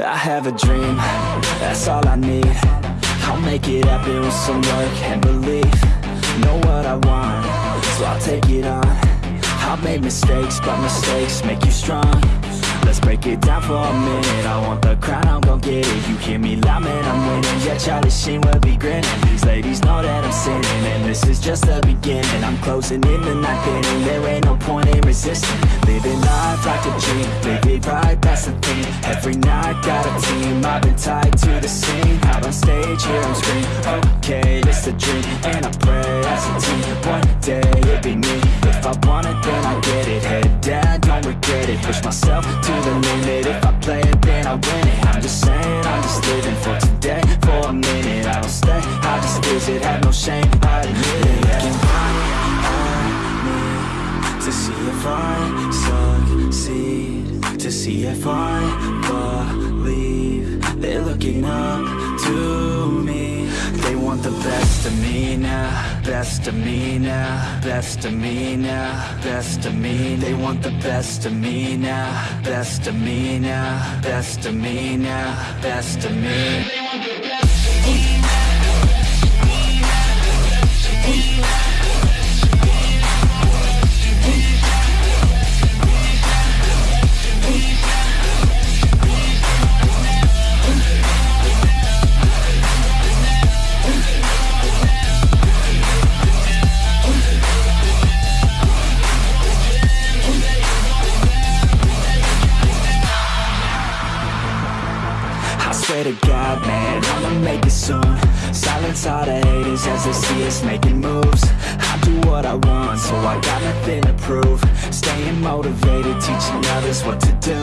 I have a dream, that's all I need. I'll make it happen with some work and belief. Know what I want, so I'll take it on. I've made mistakes, but mistakes make you strong. Let's break it down for a minute. I want the crown, I'm gon' get it. You hear me loud, man, I'm winning. Yeah, Charlie Sheen will be grinning. These ladies know that I'm sinning And this is just the beginning. I'm closing in the night inning There ain't no point in resisting. Living life like a dream. Live it right, that's the thing Every night, got a team I've been tied to the scene. Out on stage, here I'm screaming Okay, it's a dream And I pray as a team. One day, it'll be me. If I want it, then I get it. Head down, don't regret it. Push myself to the limit. If I play it, then I win it. I'm just saying, I'm just living for today. For a minute, I don't stay. I just visit, have no shame, I admit it. Looking right me To see if I To see if I believe. They're looking up to me. They want the best of me now Best of me now Best of me now Best of me They want the best of me now Best of me now Best of me now Best of me swear to God, man, I'ma make it soon. Silence all the haters as they see us making moves. I do what I want, so I got nothing to prove. Staying motivated, teaching others what to do.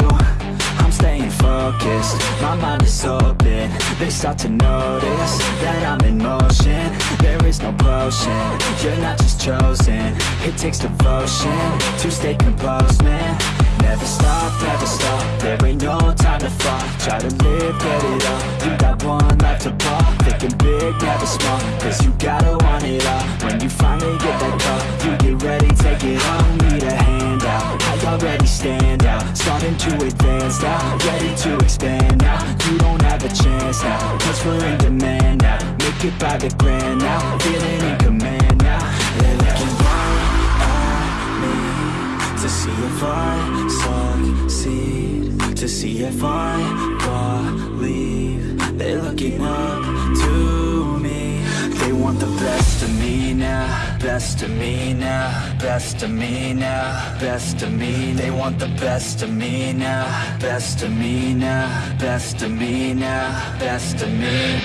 I'm staying focused, my mind is open. They start to notice that I'm in motion. There is no potion, you're not just chosen. It takes devotion to stay composed, man Never stop, never stop, there ain't no time to fall Try to live, get it up, you got one life to pop Thinking big, never small, cause you gotta want it all. When you finally get that call, you get ready, take it on. Need a handout, I already stand out. Starting to advance now, ready to expand now. You don't have a chance now, cause we're in demand now. Make it by the grand now, feeling in command now. They're looking right at me to see if I succeed, to see if I believe They're looking up to me. They want the best of me now, best of me now Best of me now, best of me They want the best of me now, best of me now Best of me now, best of me.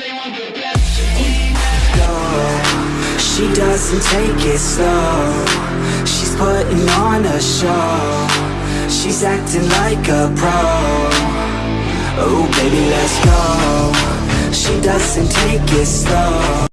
She doesn't take it slow. She's putting on a show She's acting like a pro. Oh baby let's go. She doesn't take it slow